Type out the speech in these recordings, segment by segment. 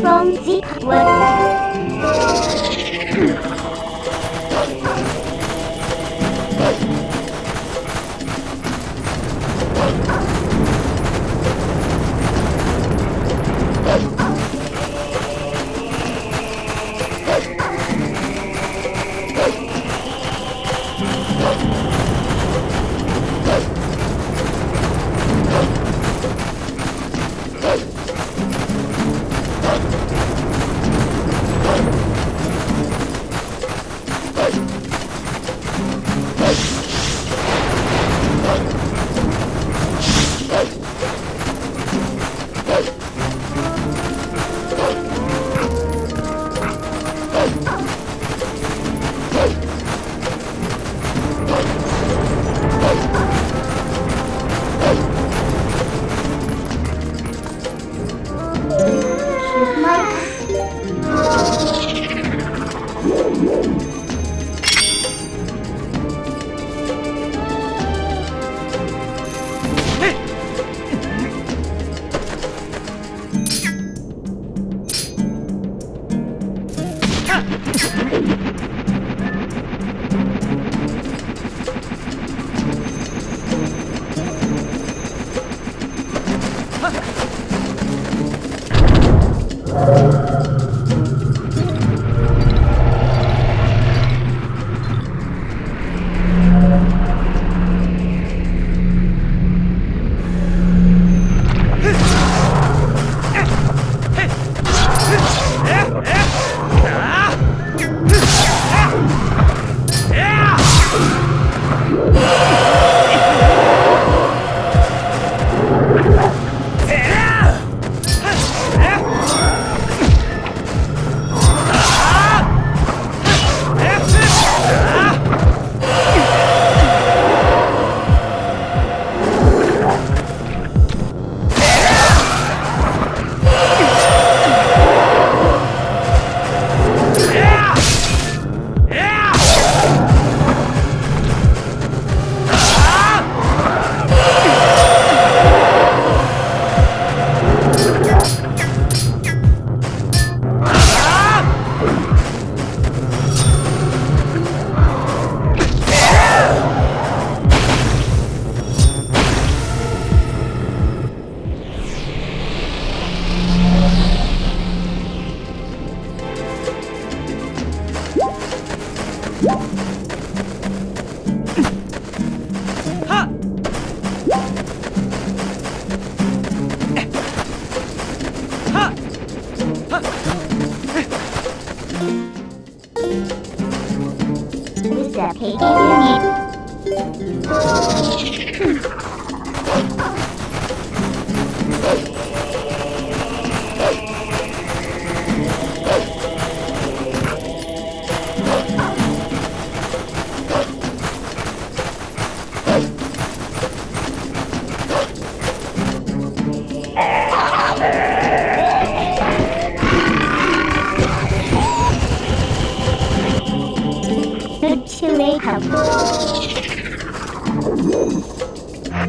from the power.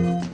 What do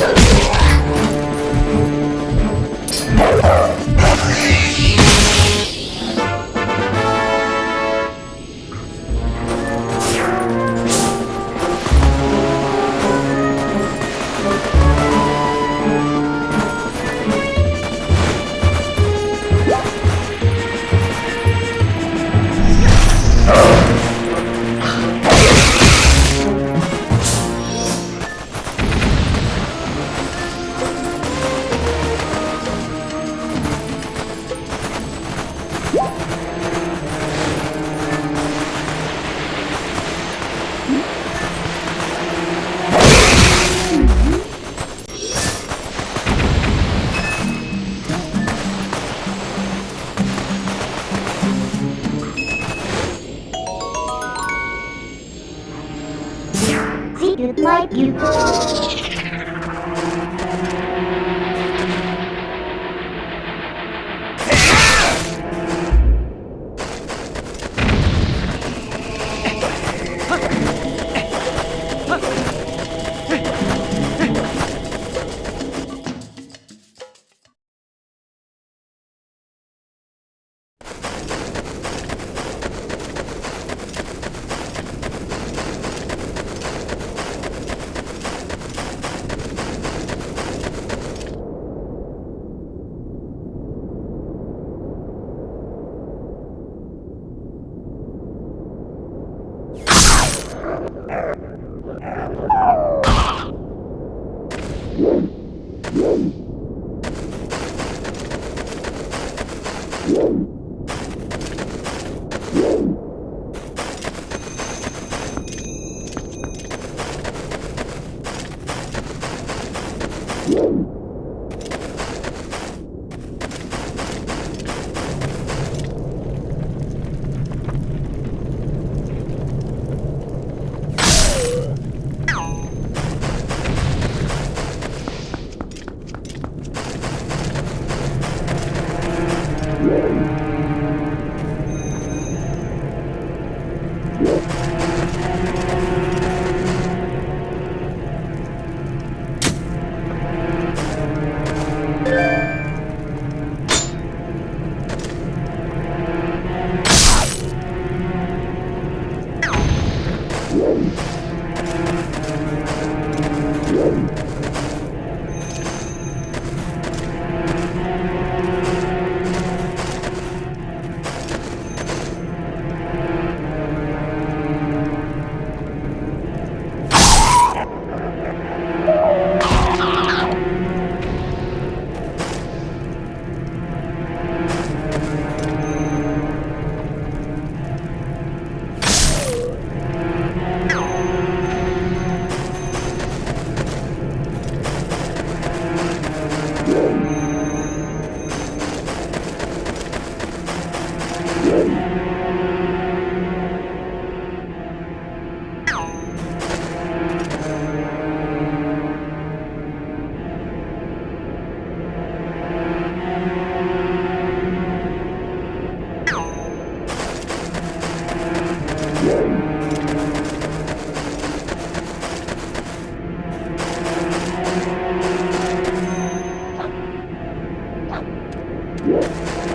you mean? See, you'd like you. Yeah.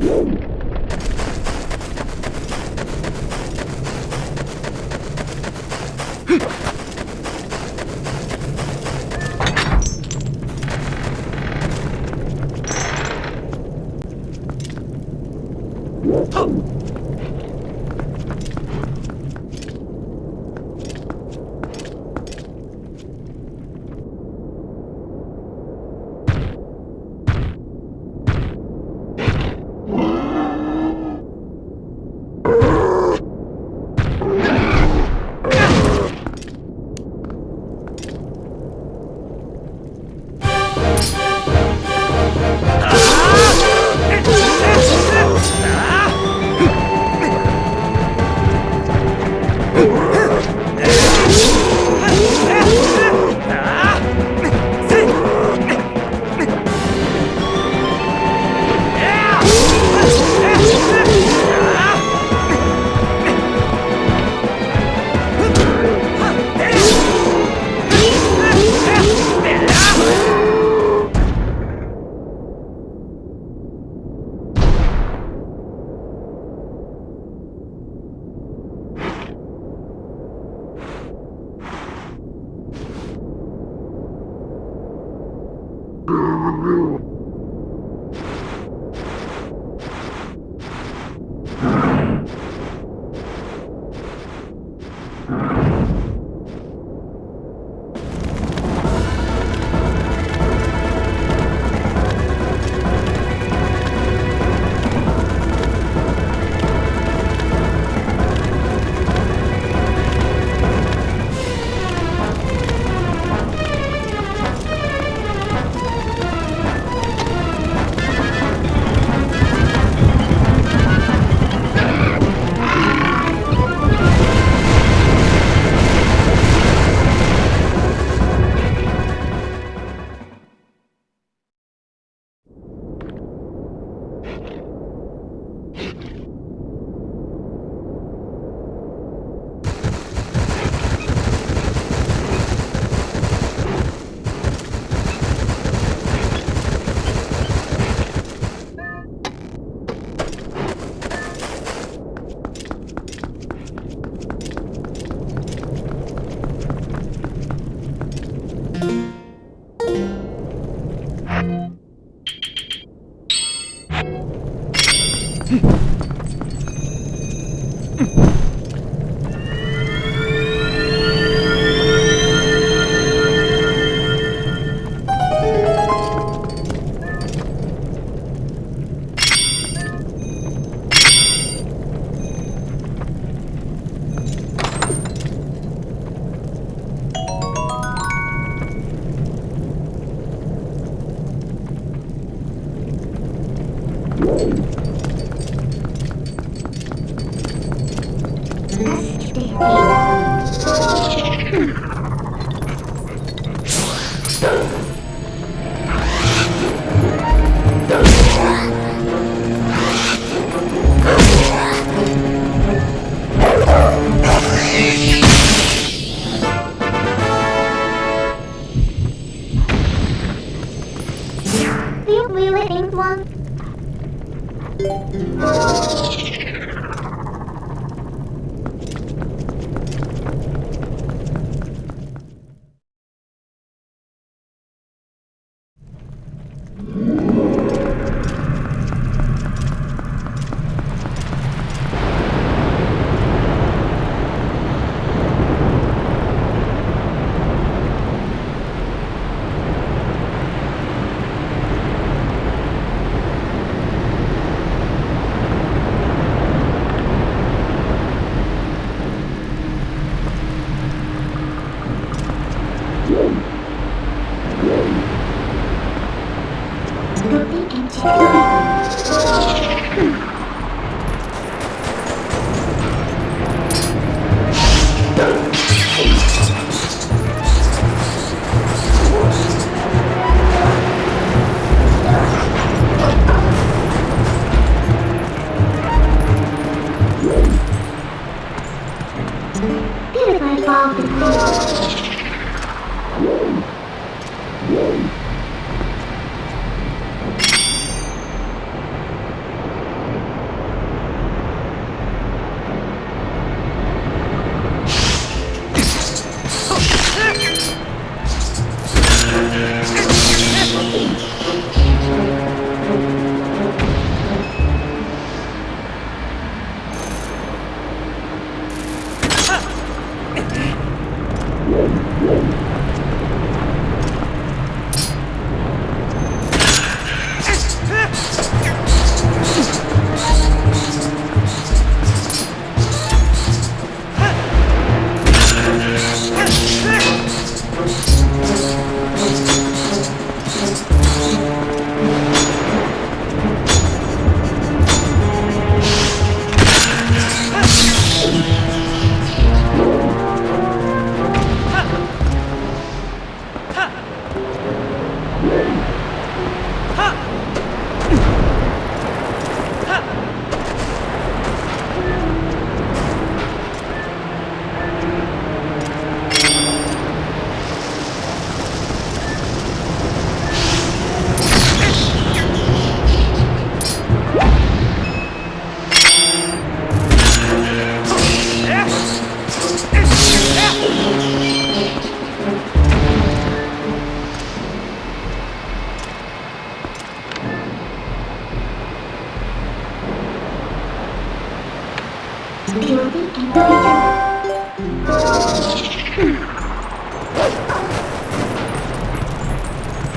you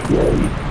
Yeah.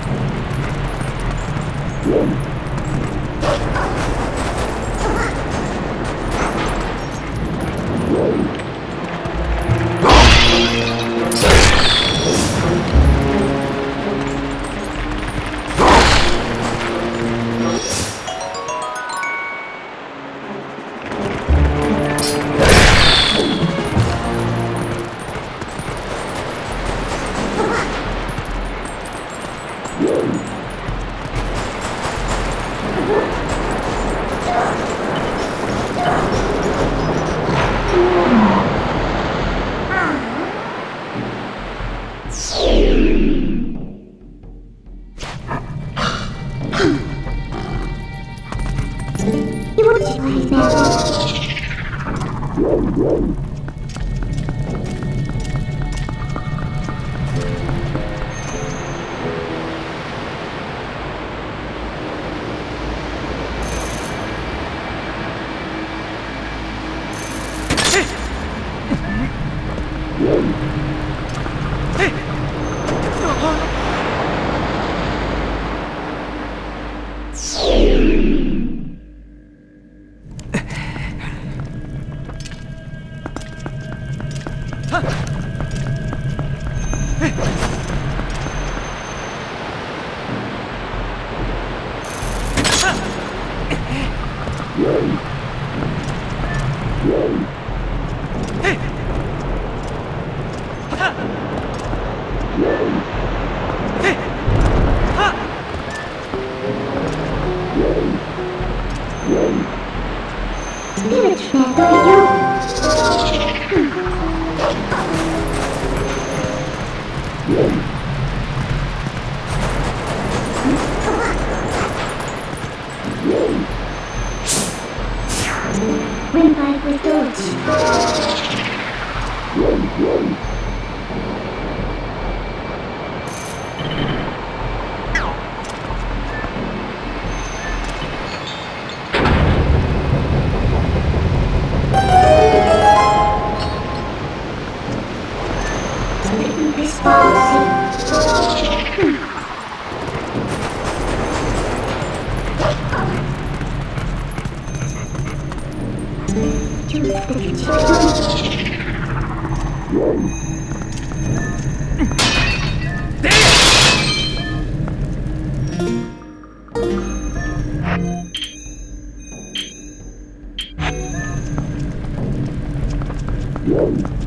Yeah.